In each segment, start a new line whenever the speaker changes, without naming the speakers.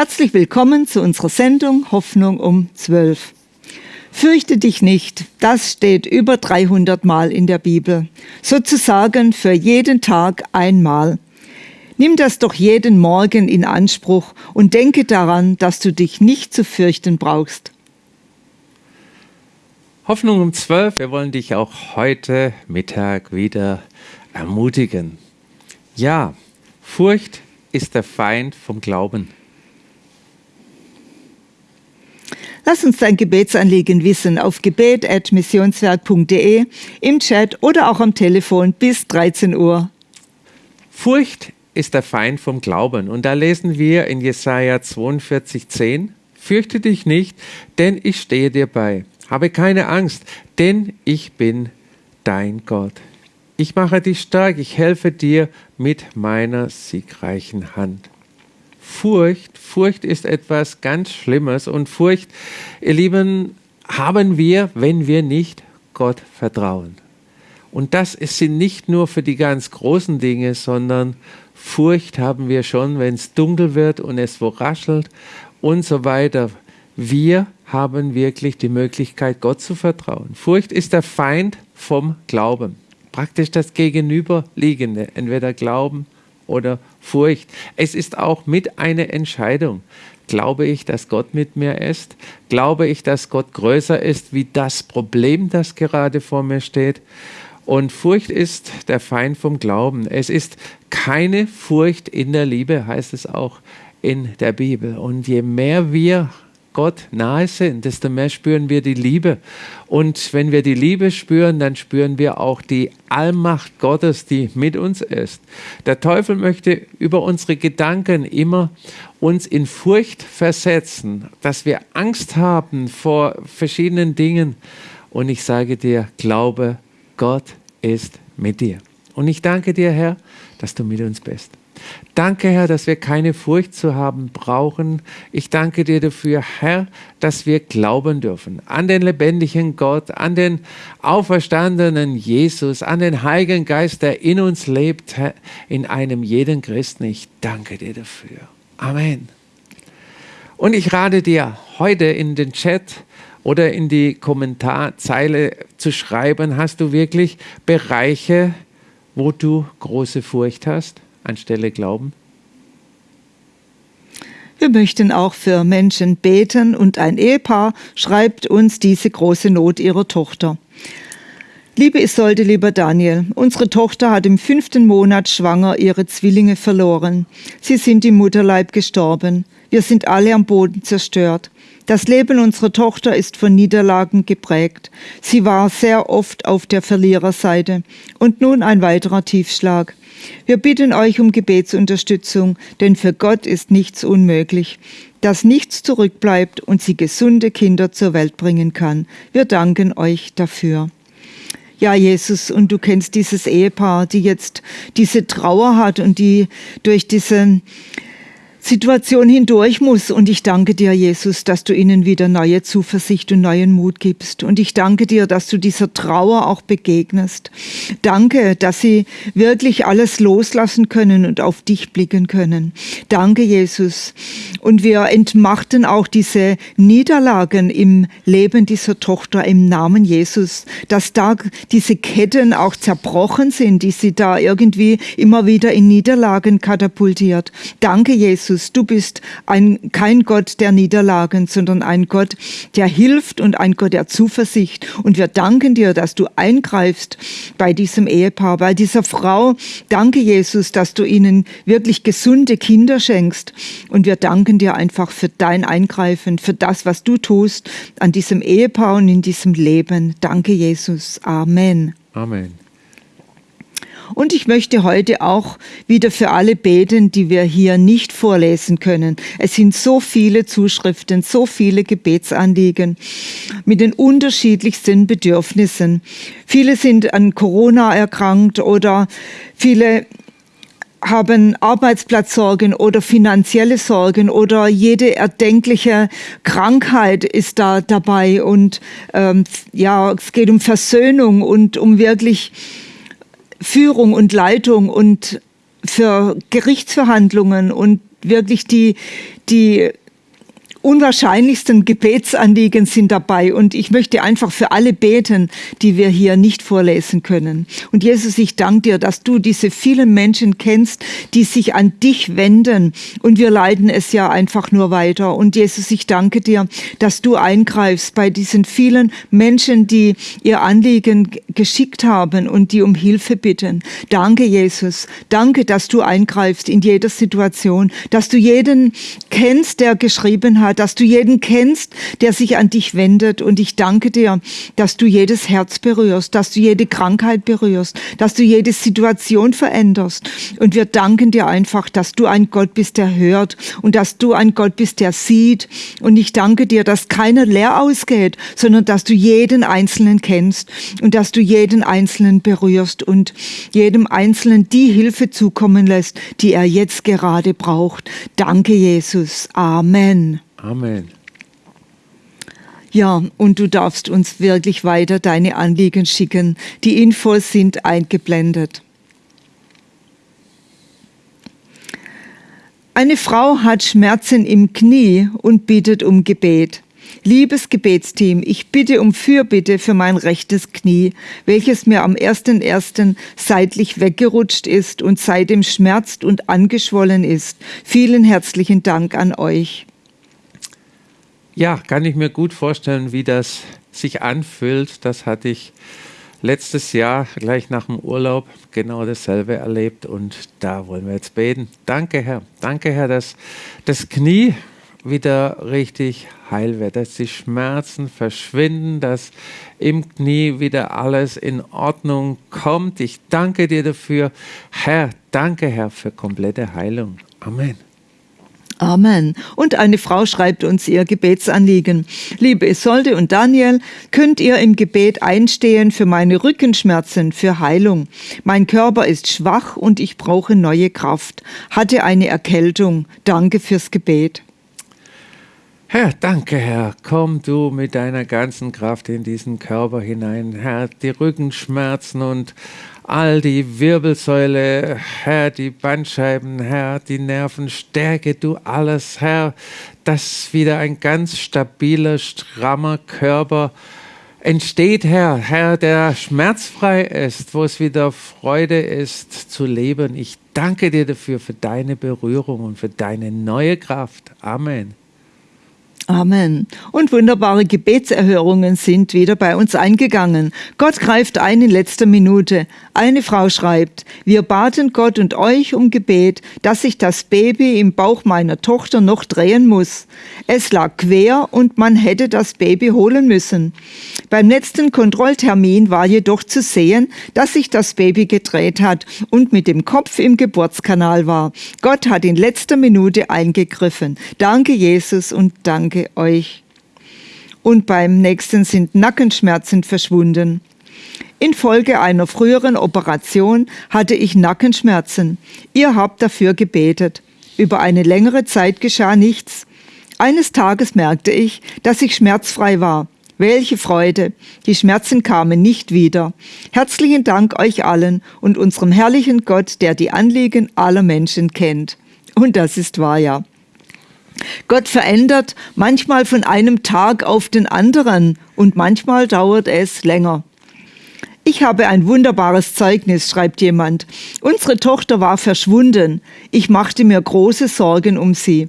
Herzlich willkommen zu unserer Sendung Hoffnung um 12. Fürchte dich nicht, das steht über 300 Mal in der Bibel, sozusagen für jeden Tag einmal. Nimm das doch jeden Morgen in Anspruch und denke daran, dass du dich nicht zu fürchten brauchst.
Hoffnung um 12, wir wollen dich auch heute Mittag wieder ermutigen. Ja, Furcht ist der Feind vom Glauben.
Lass uns dein Gebetsanliegen wissen auf gebet.missionswerk.de, im Chat oder auch am Telefon bis 13 Uhr.
Furcht ist der Feind vom Glauben. Und da lesen wir in Jesaja 42, 10, Fürchte dich nicht, denn ich stehe dir bei. Habe keine Angst, denn ich bin dein Gott. Ich mache dich stark, ich helfe dir mit meiner siegreichen Hand. Furcht, Furcht ist etwas ganz Schlimmes und Furcht, ihr Lieben, haben wir, wenn wir nicht Gott vertrauen. Und das sind nicht nur für die ganz großen Dinge, sondern Furcht haben wir schon, wenn es dunkel wird und es wo raschelt und so weiter. Wir haben wirklich die Möglichkeit, Gott zu vertrauen. Furcht ist der Feind vom Glauben. Praktisch das Gegenüberliegende, entweder Glauben oder Furcht. Es ist auch mit einer Entscheidung. Glaube ich, dass Gott mit mir ist? Glaube ich, dass Gott größer ist wie das Problem, das gerade vor mir steht? Und Furcht ist der Feind vom Glauben. Es ist keine Furcht in der Liebe, heißt es auch in der Bibel. Und je mehr wir Gott nahe sind, desto mehr spüren wir die Liebe. Und wenn wir die Liebe spüren, dann spüren wir auch die Allmacht Gottes, die mit uns ist. Der Teufel möchte über unsere Gedanken immer uns in Furcht versetzen, dass wir Angst haben vor verschiedenen Dingen. Und ich sage dir, glaube, Gott ist mit dir. Und ich danke dir, Herr, dass du mit uns bist. Danke, Herr, dass wir keine Furcht zu haben brauchen. Ich danke dir dafür, Herr, dass wir glauben dürfen an den lebendigen Gott, an den auferstandenen Jesus, an den Heiligen Geist, der in uns lebt, Herr, in einem jeden Christen. Ich danke dir dafür. Amen. Und ich rate dir heute in den Chat oder in die Kommentarzeile zu schreiben, hast du wirklich Bereiche, wo du große Furcht hast? Anstelle Glauben?
Wir möchten auch für Menschen beten und ein Ehepaar schreibt uns diese große Not ihrer Tochter. Liebe Isolde, lieber Daniel, unsere Tochter hat im fünften Monat schwanger ihre Zwillinge verloren. Sie sind im Mutterleib gestorben. Wir sind alle am Boden zerstört. Das Leben unserer Tochter ist von Niederlagen geprägt. Sie war sehr oft auf der Verliererseite. Und nun ein weiterer Tiefschlag. Wir bitten euch um Gebetsunterstützung, denn für Gott ist nichts unmöglich, dass nichts zurückbleibt und sie gesunde Kinder zur Welt bringen kann. Wir danken euch dafür. Ja, Jesus, und du kennst dieses Ehepaar, die jetzt diese Trauer hat und die durch diese Situation hindurch muss. Und ich danke dir, Jesus, dass du ihnen wieder neue Zuversicht und neuen Mut gibst. Und ich danke dir, dass du dieser Trauer auch begegnest. Danke, dass sie wirklich alles loslassen können und auf dich blicken können. Danke, Jesus. Und wir entmachten auch diese Niederlagen im Leben dieser Tochter im Namen Jesus, dass da diese Ketten auch zerbrochen sind, die sie da irgendwie immer wieder in Niederlagen katapultiert. Danke, Jesus Jesus, du bist ein, kein Gott der Niederlagen, sondern ein Gott, der hilft und ein Gott der Zuversicht. Und wir danken dir, dass du eingreifst bei diesem Ehepaar, bei dieser Frau. Danke, Jesus, dass du ihnen wirklich gesunde Kinder schenkst. Und wir danken dir einfach für dein Eingreifen, für das, was du tust an diesem Ehepaar und in diesem Leben. Danke, Jesus. Amen.
Amen.
Und ich möchte heute auch wieder für alle beten, die wir hier nicht vorlesen können. Es sind so viele Zuschriften, so viele Gebetsanliegen mit den unterschiedlichsten Bedürfnissen. Viele sind an Corona erkrankt oder viele haben Arbeitsplatzsorgen oder finanzielle Sorgen oder jede erdenkliche Krankheit ist da dabei und ähm, ja, es geht um Versöhnung und um wirklich Führung und Leitung und für Gerichtsverhandlungen und wirklich die, die unwahrscheinlichsten Gebetsanliegen sind dabei. Und ich möchte einfach für alle beten, die wir hier nicht vorlesen können. Und Jesus, ich danke dir, dass du diese vielen Menschen kennst, die sich an dich wenden. Und wir leiden es ja einfach nur weiter. Und Jesus, ich danke dir, dass du eingreifst bei diesen vielen Menschen, die ihr Anliegen geschickt haben und die um Hilfe bitten. Danke, Jesus. Danke, dass du eingreifst in jeder Situation, dass du jeden kennst, der geschrieben hat, dass du jeden kennst, der sich an dich wendet. Und ich danke dir, dass du jedes Herz berührst, dass du jede Krankheit berührst, dass du jede Situation veränderst. Und wir danken dir einfach, dass du ein Gott bist, der hört und dass du ein Gott bist, der sieht. Und ich danke dir, dass keiner leer ausgeht, sondern dass du jeden Einzelnen kennst und dass du jeden Einzelnen berührst und jedem Einzelnen die Hilfe zukommen lässt, die er jetzt gerade braucht. Danke, Jesus. Amen.
Amen.
Ja, und du darfst uns wirklich weiter deine Anliegen schicken. Die Infos sind eingeblendet. Eine Frau hat Schmerzen im Knie und bittet um Gebet. Liebes Gebetsteam, ich bitte um Fürbitte für mein rechtes Knie, welches mir am 1.1. seitlich weggerutscht ist und seitdem schmerzt und angeschwollen ist. Vielen herzlichen Dank an euch.
Ja, kann ich mir gut vorstellen, wie das sich anfühlt. Das hatte ich letztes Jahr gleich nach dem Urlaub genau dasselbe erlebt und da wollen wir jetzt beten. Danke, Herr. Danke, Herr, dass das Knie wieder richtig heil wird, dass die Schmerzen verschwinden, dass im Knie wieder alles in Ordnung kommt. Ich danke dir dafür. Herr, danke, Herr, für komplette Heilung. Amen.
Amen. Und eine Frau schreibt uns ihr Gebetsanliegen. Liebe Isolde und Daniel, könnt ihr im Gebet einstehen für meine Rückenschmerzen, für Heilung? Mein Körper ist schwach und ich brauche neue Kraft. Hatte eine Erkältung. Danke fürs Gebet.
Herr, danke, Herr. Komm du mit deiner ganzen Kraft in diesen Körper hinein, Herr. Die Rückenschmerzen und all die Wirbelsäule, Herr, die Bandscheiben, Herr, die Nerven, stärke du alles, Herr, dass wieder ein ganz stabiler, strammer Körper entsteht, Herr, Herr, der schmerzfrei ist, wo es wieder Freude ist zu leben. Ich danke dir dafür, für deine Berührung und für deine neue Kraft. Amen.
Amen. Und wunderbare Gebetserhörungen sind wieder bei uns eingegangen. Gott greift ein in letzter Minute. Eine Frau schreibt, wir baten Gott und euch um Gebet, dass sich das Baby im Bauch meiner Tochter noch drehen muss. Es lag quer und man hätte das Baby holen müssen. Beim letzten Kontrolltermin war jedoch zu sehen, dass sich das Baby gedreht hat und mit dem Kopf im Geburtskanal war. Gott hat in letzter Minute eingegriffen. Danke Jesus und danke danke euch. Und beim nächsten sind Nackenschmerzen verschwunden. Infolge einer früheren Operation hatte ich Nackenschmerzen. Ihr habt dafür gebetet. Über eine längere Zeit geschah nichts. Eines Tages merkte ich, dass ich schmerzfrei war. Welche Freude! Die Schmerzen kamen nicht wieder. Herzlichen Dank euch allen und unserem herrlichen Gott, der die Anliegen aller Menschen kennt. Und das ist wahr, ja. Gott verändert manchmal von einem Tag auf den anderen und manchmal dauert es länger. Ich habe ein wunderbares Zeugnis, schreibt jemand. Unsere Tochter war verschwunden. Ich machte mir große Sorgen um sie.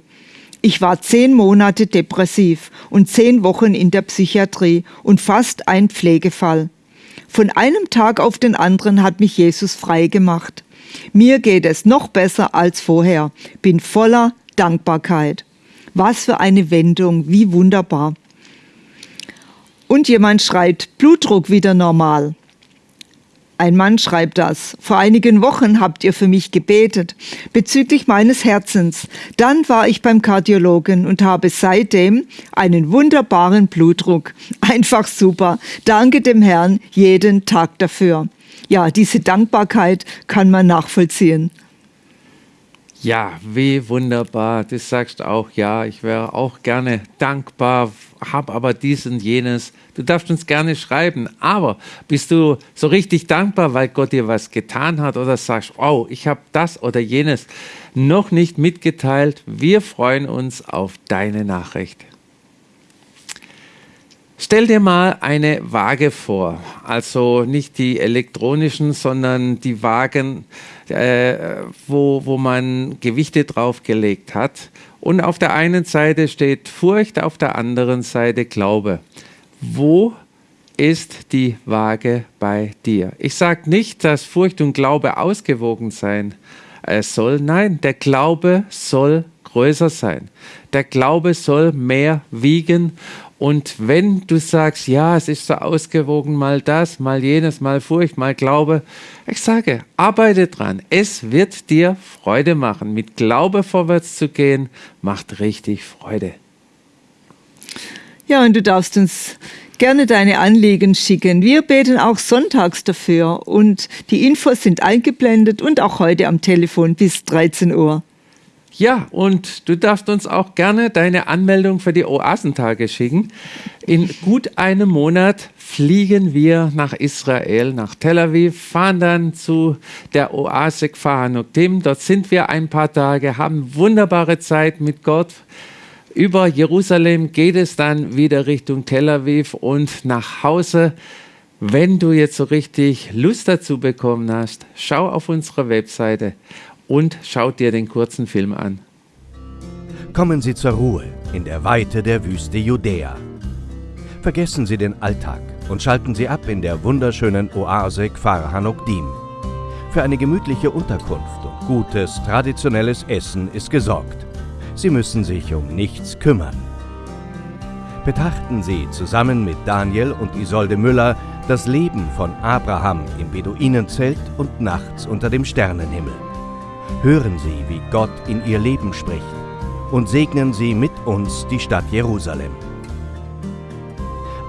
Ich war zehn Monate depressiv und zehn Wochen in der Psychiatrie und fast ein Pflegefall. Von einem Tag auf den anderen hat mich Jesus frei gemacht. Mir geht es noch besser als vorher, bin voller Dankbarkeit. Was für eine Wendung, wie wunderbar. Und jemand schreibt, Blutdruck wieder normal. Ein Mann schreibt das. Vor einigen Wochen habt ihr für mich gebetet bezüglich meines Herzens. Dann war ich beim Kardiologen und habe seitdem einen wunderbaren Blutdruck. Einfach super. Danke dem Herrn jeden Tag dafür. Ja, diese Dankbarkeit kann man nachvollziehen.
Ja, wie wunderbar. Du sagst auch, ja, ich wäre auch gerne dankbar, habe aber dies und jenes. Du darfst uns gerne schreiben, aber bist du so richtig dankbar, weil Gott dir was getan hat oder sagst, oh, ich habe das oder jenes noch nicht mitgeteilt. Wir freuen uns auf deine Nachricht. Stell dir mal eine Waage vor, also nicht die elektronischen, sondern die Wagen, äh, wo, wo man Gewichte draufgelegt hat. Und auf der einen Seite steht Furcht, auf der anderen Seite Glaube. Wo ist die Waage bei dir? Ich sage nicht, dass Furcht und Glaube ausgewogen sein äh, soll. Nein, der Glaube soll größer sein. Der Glaube soll mehr wiegen und wenn du sagst, ja, es ist so ausgewogen, mal das, mal jenes, mal Furcht, mal Glaube, ich sage, arbeite dran. Es wird dir Freude machen. Mit Glaube vorwärts zu gehen, macht richtig Freude.
Ja, und du darfst uns gerne deine Anliegen schicken. Wir beten auch sonntags dafür und die Infos sind eingeblendet und auch heute am Telefon bis 13 Uhr.
Ja, und du darfst uns auch gerne deine Anmeldung für die Oasentage schicken. In gut einem Monat fliegen wir nach Israel, nach Tel Aviv, fahren dann zu der Oase Kfahanuktim. Dort sind wir ein paar Tage, haben wunderbare Zeit mit Gott. Über Jerusalem geht es dann wieder Richtung Tel Aviv und nach Hause. Wenn du jetzt so richtig Lust dazu bekommen hast, schau auf unsere Webseite und schaut dir den kurzen Film an.
Kommen Sie zur Ruhe in der Weite der Wüste Judäa. Vergessen Sie den Alltag und schalten Sie ab in der wunderschönen Oase Kfar Hanokdim. Für eine gemütliche Unterkunft und gutes traditionelles Essen ist gesorgt. Sie müssen sich um nichts kümmern. Betrachten Sie zusammen mit Daniel und Isolde Müller das Leben von Abraham im Beduinenzelt und nachts unter dem Sternenhimmel. Hören Sie, wie Gott in Ihr Leben spricht und segnen Sie mit uns die Stadt Jerusalem.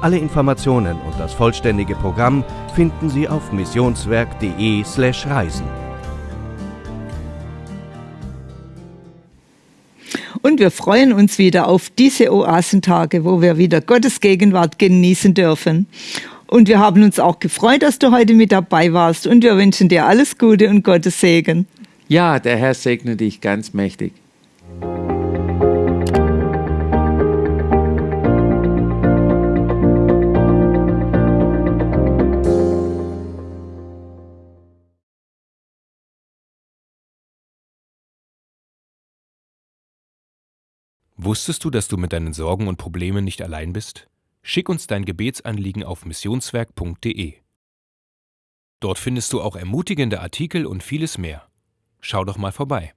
Alle Informationen und das vollständige Programm finden Sie auf missionswerk.de/reisen.
Und wir freuen uns wieder auf diese Oasentage, wo wir wieder Gottes Gegenwart genießen dürfen. Und wir haben uns auch gefreut, dass du heute mit dabei warst. Und wir wünschen dir alles Gute und Gottes Segen.
Ja, der Herr segne dich ganz mächtig.
Wusstest du, dass du mit deinen Sorgen und Problemen nicht allein bist? Schick uns dein Gebetsanliegen auf missionswerk.de. Dort findest du auch ermutigende Artikel und vieles mehr. Schau doch mal vorbei.